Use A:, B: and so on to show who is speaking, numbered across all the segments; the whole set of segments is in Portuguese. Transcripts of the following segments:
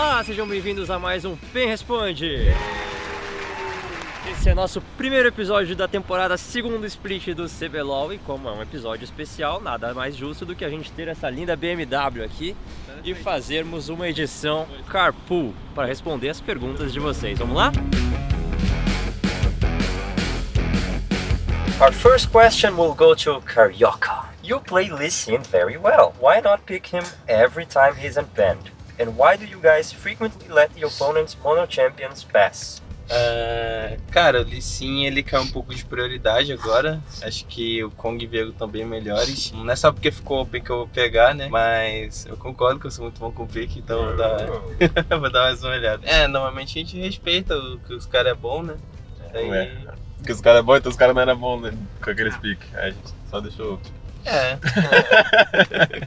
A: Olá, sejam bem-vindos a mais um Pen Responde. Esse é nosso primeiro episódio da temporada segundo split do CBLOL e como é um episódio especial, nada mais justo do que a gente ter essa linda BMW aqui e fazermos uma edição Carpool para responder as perguntas de vocês. Vamos lá? Our first question will go to Carioca. You play Lee Sin very well. Why not pick him every time he's unbanned? And why do you guys frequently let the opponent's mono champions pass?
B: Uh, cara, o Lee Sin, ele caiu um pouco de prioridade agora. Acho que o Kong e o Viego estão bem melhores. Não é só porque ficou open que eu vou pegar, né? Mas eu concordo que eu sou muito bom com o pick, então vou dar, vou dar mais uma olhada. É, normalmente a gente respeita o que os caras é bom, né?
C: Aí... É. Porque os caras é bom, então os caras não eram bons né? com aqueles pick. Aí a gente só deixou
B: é.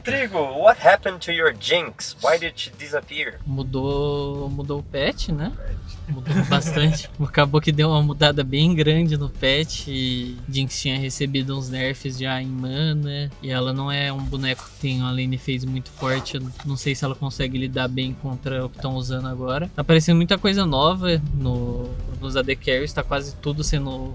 A: Trigo, what happened to your Jinx? Why did she disappear?
D: Mudou, mudou o patch, né? Mudou bastante. Acabou que deu uma mudada bem grande no patch. E Jinx tinha recebido uns nerfs já em mana. E ela não é um boneco que tem uma lane phase muito forte. Eu não sei se ela consegue lidar bem contra o que estão usando agora. Tá aparecendo muita coisa nova no, nos AD Carries. Tá quase tudo sendo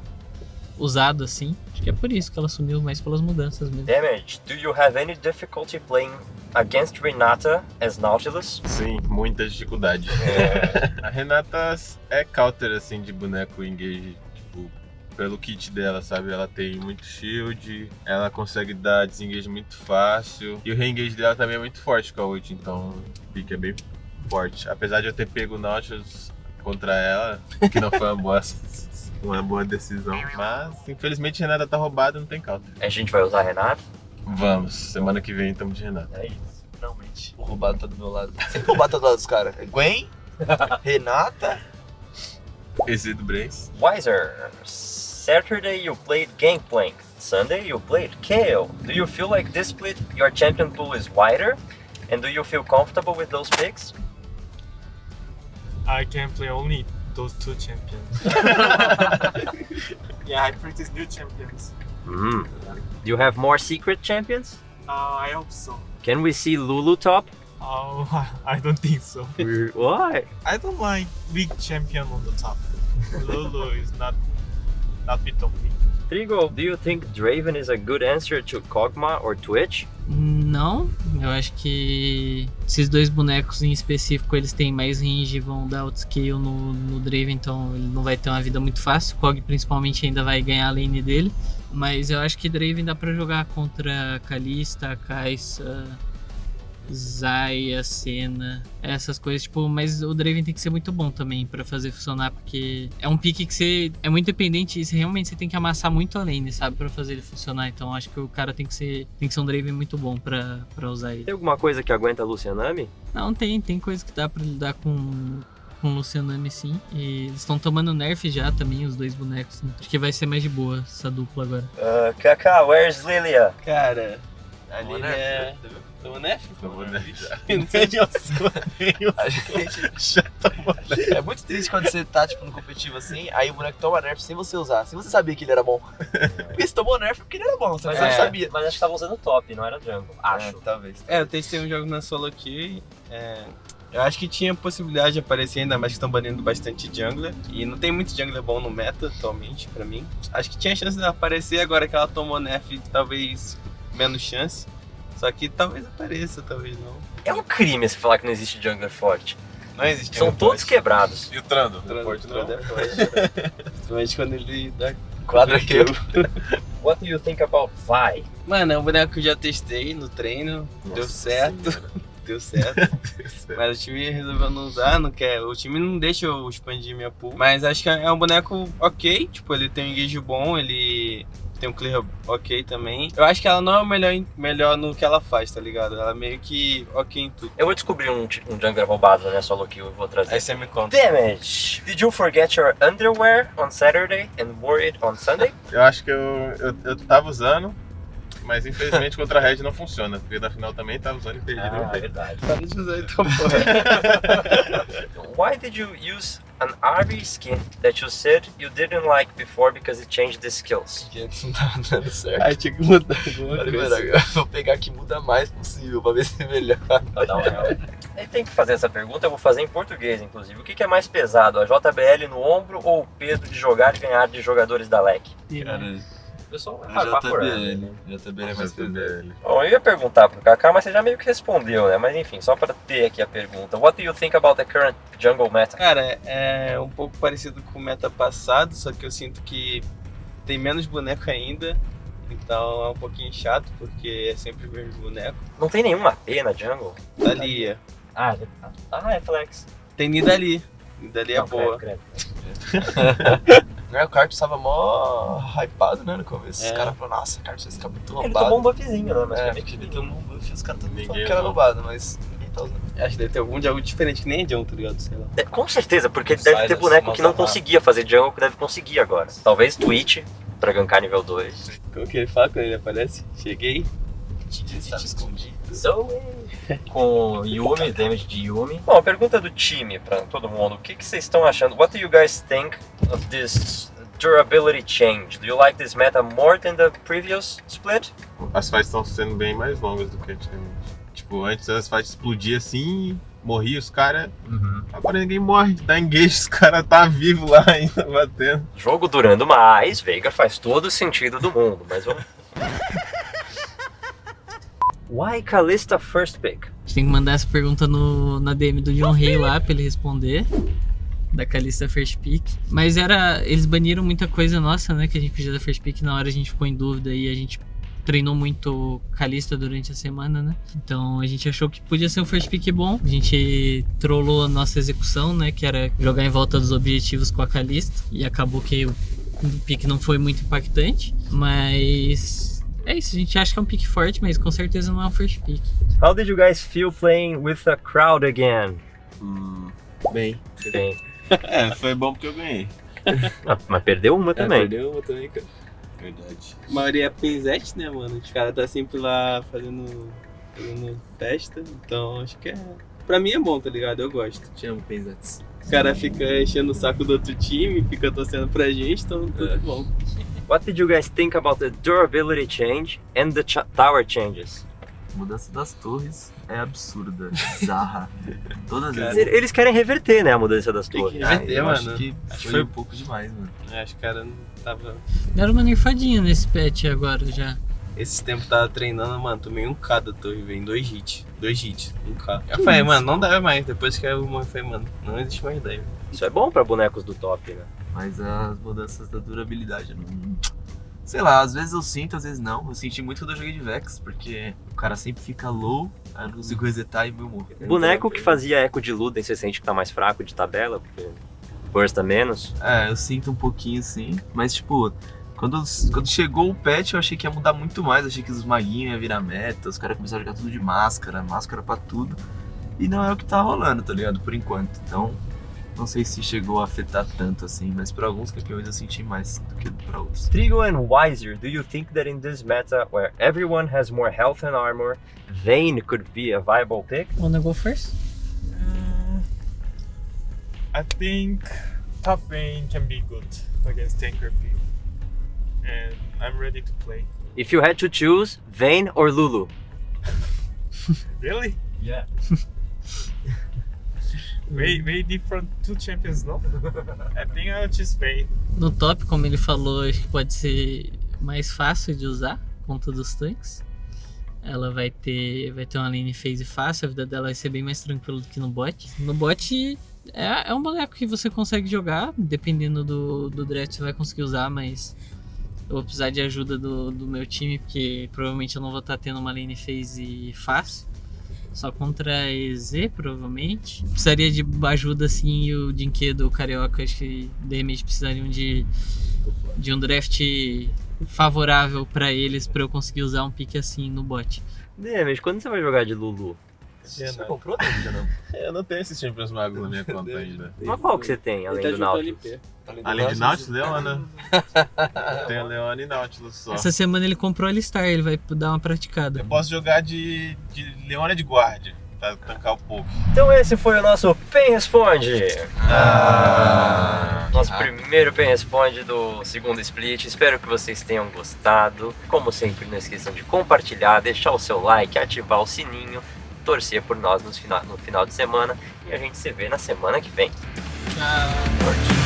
D: usado assim. Acho que é por isso que ela sumiu mais pelas mudanças mesmo.
A: Damage, do you have any difficulty playing against Renata as Nautilus?
C: Sim, muita dificuldade. É. a Renata é counter assim de boneco engage, tipo, pelo kit dela, sabe? Ela tem muito shield, ela consegue dar desengage muito fácil. E o reengage dela também é muito forte com a ult, então o pick é bem forte. Apesar de eu ter pego o Nautilus contra ela, que não foi uma boa uma boa decisão. Mas, infelizmente, Renata tá roubada, não tem counter.
A: A gente vai usar Renata?
C: Vamos, semana que vem estamos de Renata.
A: É isso, finalmente.
B: O roubado tá do meu lado. Sempre roubado tá do lado dos caras. É Gwen, Renata.
C: Esse do Brace.
A: Wiser. Saturday you played Gangplank. Sunday you played Kale. Do you feel like this split your champion pool is wider? And do you feel comfortable with those picks?
E: I can play only those two champions. yeah, I practice new champions.
A: Mm. Do you have more secret champions?
E: Uh, I hope so.
A: Can we see Lulu top?
E: Oh, I don't think so.
A: Why?
E: I don't like big champion on the top. Lulu is not not fit of me.
A: Trigo, do you think Draven is a good answer to Kog'Maw or Twitch?
D: Não, eu acho que esses dois bonecos em específico eles têm mais range vão dar outscale no, no Draven, então ele não vai ter uma vida muito fácil. Kog principalmente ainda vai ganhar a lane dele, mas eu acho que Draven dá para jogar contra Kalista, Kai'Sa, Zaya, Senna, essas coisas, tipo, mas o Draven tem que ser muito bom também para fazer funcionar, porque é um pique que você é muito dependente e você, realmente você tem que amassar muito a lane, sabe, para fazer ele funcionar. Então acho que o cara tem que ser, tem que ser um Draven muito bom para usar ele.
A: Tem alguma coisa que aguenta a Lucianami?
D: Não, tem, tem coisa que dá para lidar com com o Lucianami sim. E eles estão tomando nerf já também, os dois bonecos. Né? Acho que vai ser mais de boa essa dupla agora.
A: Uh, Kaká, where's Lilia?
B: Cara, a Lilia é... Tomou Nef?
C: Tomou Nef.
B: A gente já tomou Nef. É muito triste quando você tá, tipo, no competitivo assim, aí o boneco toma Nerf sem você usar, sem você saber que ele era bom. Porque você tomou Nerf porque ele era bom, você não é, sabia.
A: Mas acho que tava usando top, não era jungle. Acho.
B: É, talvez. É, eu testei um jogo na solo aqui, é... Eu acho que tinha possibilidade de aparecer, ainda mais que estão banindo bastante jungler. E não tem muito jungler bom no meta atualmente, pra mim. Acho que tinha chance de aparecer, agora que ela tomou nerf, talvez menos chance. Só que talvez apareça, talvez não.
A: É um crime você falar que não existe jungler forte.
B: Não existe.
A: São todos
B: forte.
A: quebrados.
C: E o Trando?
B: Trando,
C: forte
B: Trando é forte. Principalmente quando ele dá
A: quadra kill. What do you think about Vi?
B: Mano, é um boneco que eu já testei no treino, Nossa deu certo. Senhora. Deu certo. mas o time resolveu não usar, não quer. O time não deixa eu expandir minha pool. Mas acho que é um boneco ok. Tipo, ele tem um engage bom, ele tem um clear ok também. Eu acho que ela não é o melhor, melhor no que ela faz, tá ligado? Ela é meio que ok em tudo.
A: Eu vou descobrir um, um jungler roubado, né? Solo kill, eu vou trazer.
B: Aí você me conta.
A: Damage! Did you forget your underwear on Saturday and wore it on Sunday?
C: Eu acho que eu, eu, eu tava usando, mas infelizmente contra a Red não funciona, porque na final também tava usando e perdi
A: ah, é verdade.
B: Usar então, porra.
A: why did you use an RB skin that you said you didn't like before because it changed the skills?
F: Porque antes não tava dando certo.
B: Aí tinha que mudar alguma coisa.
F: agora eu vou pegar que muda mais possível pra ver se é melhor.
A: Não, Ele tem que fazer essa pergunta, eu vou fazer em português, inclusive. O que que é mais pesado, a JBL no ombro ou o peso de jogar e ganhar de jogadores da LEC?
F: Cara,
A: O pessoal vai
F: a
A: falar por.
F: JBL. JBL é mais.
A: Bom, eu ia perguntar pro Kaká, mas você já meio que respondeu, né? Mas enfim, só para ter aqui a pergunta. What do you think about the current jungle meta?
B: Cara, é um pouco parecido com o meta passado, só que eu sinto que tem menos boneco ainda. Então é um pouquinho chato, porque é sempre o mesmo boneco.
A: Não tem nenhuma AP na jungle?
B: Dalia.
A: Ah, ah é flex.
B: Tem Nidali. Nidali é
A: Não,
B: boa.
A: credo,
F: Né, O kart tava mó hypado, né, no começo.
B: É.
F: Os caras falaram, nossa, o kart vai ficar muito
A: credo. Ele
F: roubado.
A: tomou um buffzinho, né? Mas
F: É,
A: foi
F: ele tomou um buff e os caras falando que era roubado, mas ninguém tá usando.
B: Acho que deve ter algum de algo diferente, que nem é John, tá ligado? Sei lá.
A: É, Com certeza, porque
F: Não
A: deve
F: sai
A: ter boneco que não conseguia fazer jungle que deve conseguir agora. Talvez Twitch, pra gankar nível 2.
B: Como que ele fala quando ele aparece? Cheguei.
F: Estava escondido.
A: Zoe. Com Yumi, damage de Yumi. Bom, a pergunta do time pra todo mundo. O que, que vocês estão achando? What do you guys think of this durability change? Do you like this meta more than the previous split?
C: As fights estão sendo bem mais longas do que antigamente. Tipo, antes as fights explodiam assim, morria os caras. Agora ninguém morre. Dá engage, os caras tá vivo lá ainda batendo.
A: Jogo durando mais, Veigar faz todo o sentido do mundo, mas vamos. Why Kalista first pick?
D: A gente tem que mandar essa pergunta no, na DM do John Rey lá pra ele responder. Da Calista First Pick. Mas era. Eles baniram muita coisa nossa, né? Que a gente podia dar First Pick. Na hora a gente ficou em dúvida e a gente treinou muito Calista durante a semana, né? Então a gente achou que podia ser um First Pick bom. A gente trollou a nossa execução, né? Que era jogar em volta dos objetivos com a Calista. E acabou que o pick não foi muito impactante. Mas. É isso, a gente acha que é um pick forte, mas com certeza não é um first pick.
A: How did you guys feel playing with a crowd again?
F: Hum, bem.
A: Bem,
C: É, foi bom porque eu ganhei.
A: ah, mas perdeu uma também.
F: perdeu uma também, cara.
C: Verdade.
B: A maioria é Penzete, né, mano? Os caras tá sempre lá fazendo, fazendo festa. Então acho que é. Pra mim é bom, tá ligado? Eu gosto.
F: Te amo, Penzetes.
B: Os caras ficam enchendo o saco do outro time, fica torcendo pra gente, então tudo
F: É.
B: bom.
A: What did you guys think about the durability change and the tower changes?
G: A mudança das torres é absurda, bizarra. Todas as
B: Cara,
G: vezes.
A: Eles querem reverter, né, a mudança das
B: Tem que
A: torres.
B: reverter,
G: eu
B: mano.
G: acho que
B: Acho que
G: foi
B: foi-
G: um pouco demais, mano.
B: Eu Acho que o cara não tava.
D: Deram uma nerfadinha nesse patch agora já.
B: Esse tempo tava treinando, mano, tomei um K da torre, velho, em dois hits. Dois hits, um K. Eu falei, mano, não dá mais. Depois que eu falei, mano, não existe mais ideia.
A: Isso é bom pra bonecos do top, né?
G: Mas as mudanças da durabilidade não. Sei lá, às vezes eu sinto, às vezes não. Eu senti muito quando eu joguei de Vex, porque o cara sempre fica low, aí eu não consigo resetar e meu morre.
A: Boneco que fazia eco de Luden, você sente que tá mais fraco de tabela, porque bursta menos.
G: É, eu sinto um pouquinho sim, mas tipo, quando, quando chegou o patch eu achei que ia mudar muito mais, achei que os maguinhos iam virar meta, os caras começaram a jogar tudo de máscara, máscara pra tudo, e não é o que tá rolando, tá ligado, por enquanto. Então, não sei se chegou a afetar tanto assim, mas pra alguns campeões eu senti mais do que pra outros.
A: Trigo and Wiser, do you think that in this meta, where everyone has more health and armor, Vayne could be a viable pick?
D: Wanna go first?
E: Mm, I think top lane can be good against tanker P. And I'm ready to play.
A: If you had to choose, Vayne or Lulu?
E: Really?
G: Yeah.
E: Way, way different two champions, no? I think I'll just Vayne.
D: No top, como ele falou, acho que pode ser mais fácil de usar contra dos tanques. Ela vai ter, vai ter uma lane phase fácil, a vida dela vai ser bem mais tranquila do que no bot. No bot é, é um boneco que você consegue jogar, dependendo do, do draft você vai conseguir usar, mas eu vou precisar de ajuda do, do meu time, porque provavelmente eu não vou estar tendo uma lane phase fácil. Só contra a EZ, provavelmente. Precisaria de ajuda, assim, e o Dinquedo, o Carioca, acho que de repente precisariam de, de um draft favorável pra eles, pra eu conseguir usar um pique assim no bot.
A: Demis, quando você vai jogar de Lulu?
F: Você comprou ainda não?
C: Eu não tenho esses Champions Magos na minha conta ainda.
A: Mas qual que você tem, além do
B: tá junto
A: Nautilus?
B: LP.
C: Além de Nautilus, Leona. Tem a Leona e Nautilus só.
D: Essa semana ele comprou a Alistar, ele vai dar uma praticada.
C: Eu posso jogar de, de Leona de guarda. pra tancar o pouco.
A: Então esse foi o nosso Pen Responde.
C: Ah,
A: Nosso primeiro Pen Responde do segundo split. Espero que vocês tenham gostado. Como sempre, não esqueçam de compartilhar, deixar o seu like, ativar o sininho, torcer por nós no final, no final de semana. E a gente se vê na semana que vem.
D: Tchau.